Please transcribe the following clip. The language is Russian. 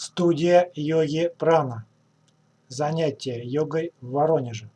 Студия йоги Прана. Занятия йогой в Воронеже.